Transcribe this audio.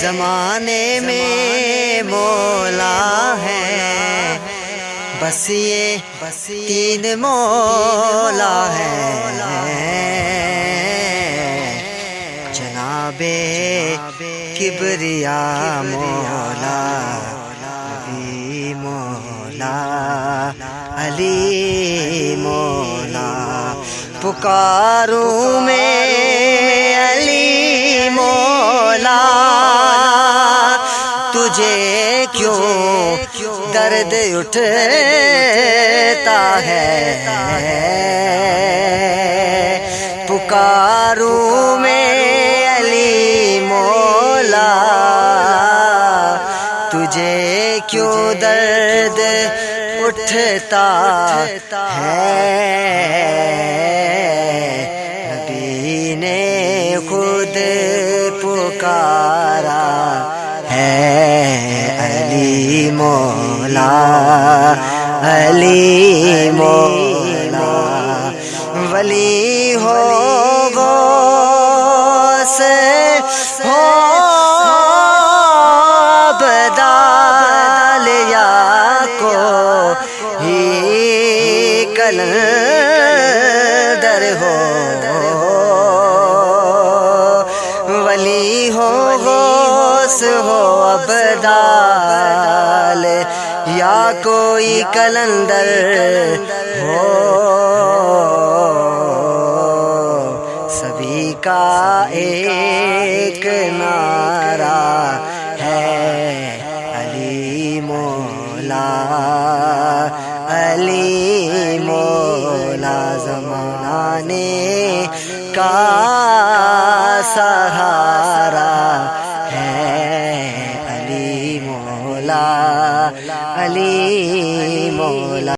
زمانے میں مولا ہے۔ بس یہ تین مولا ہے۔ جناب کبریا مولا، نبی مولا، علی مولا۔ پکاروں میں تجھے کیوں درد اٹھتا ہے؟ پکاروں میں علی مولا تجھے کیوں درد اٹھتا ہے؟ مولا، علی مولا، ولی ہو گو سے ہو بدال یا کو ہی کلندر ہو، ولی ہو غوث، ہو ابدال کوئی کلندر ہو۔ سبھی کا ایک نعرہ ہے۔ علی مولا علی مولا زمانے کا سہارا۔ مولا علی مولا